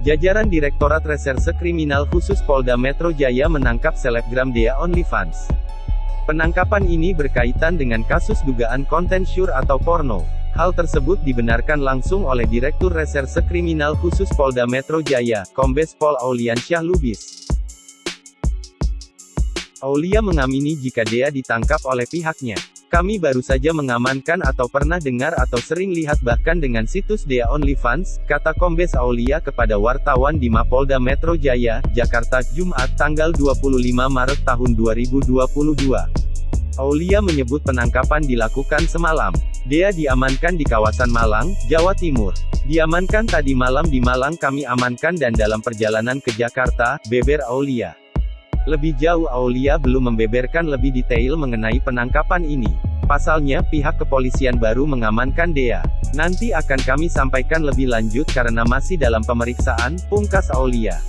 Jajaran Direktorat Reserse Kriminal Khusus Polda Metro Jaya menangkap selebgram Dea OnlyFans. Penangkapan ini berkaitan dengan kasus dugaan konten syur atau porno. Hal tersebut dibenarkan langsung oleh Direktur Reserse Kriminal Khusus Polda Metro Jaya, Kombes Pol Auliansyah Lubis. Aulia mengamini jika Dea ditangkap oleh pihaknya. Kami baru saja mengamankan atau pernah dengar atau sering lihat bahkan dengan situs Dea OnlyFans, kata Kombes Aulia kepada wartawan di Mapolda Metro Jaya, Jakarta, Jumat, tanggal 25 Maret tahun 2022. Aulia menyebut penangkapan dilakukan semalam. Dea diamankan di kawasan Malang, Jawa Timur. Diamankan tadi malam di Malang kami amankan dan dalam perjalanan ke Jakarta, beber Aulia. Lebih jauh Aulia belum membeberkan lebih detail mengenai penangkapan ini. Pasalnya, pihak kepolisian baru mengamankan Dea. Nanti akan kami sampaikan lebih lanjut karena masih dalam pemeriksaan, pungkas Aulia.